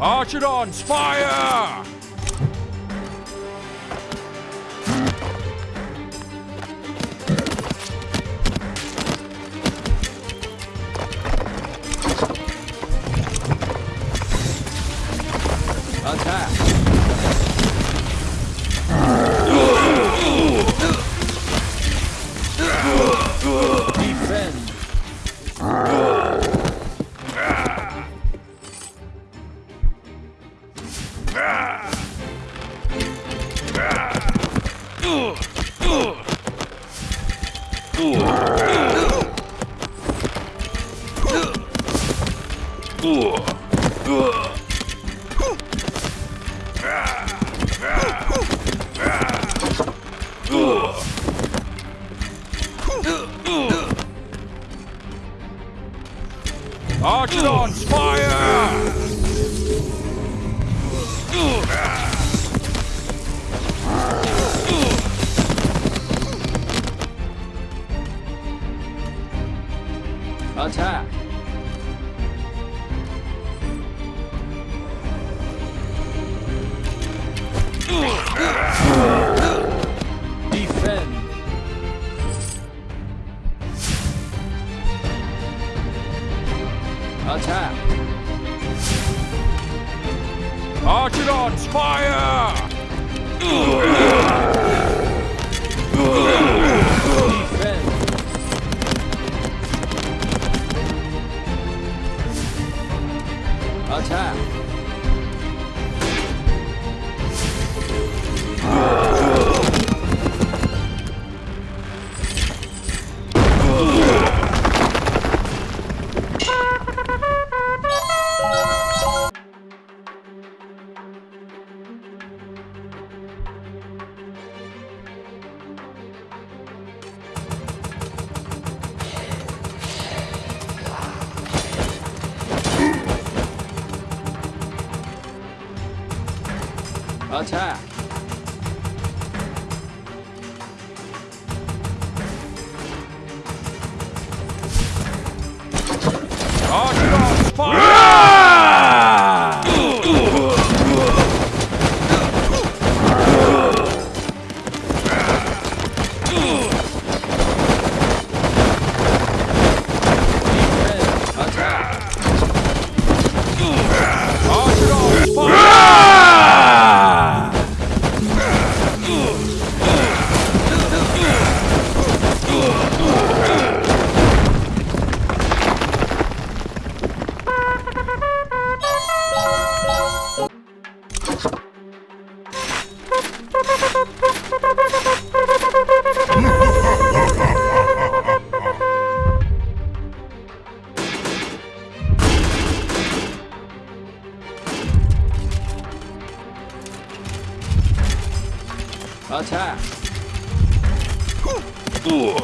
Archidons, fire! Archidons, fire! Attack! Archidons, fire! Attack! 小 Attack! Ooh.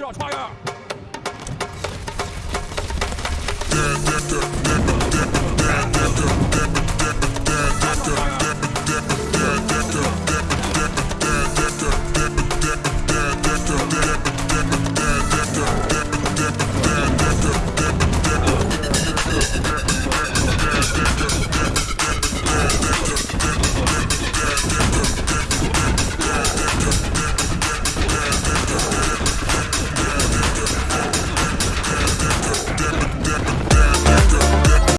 热穿越。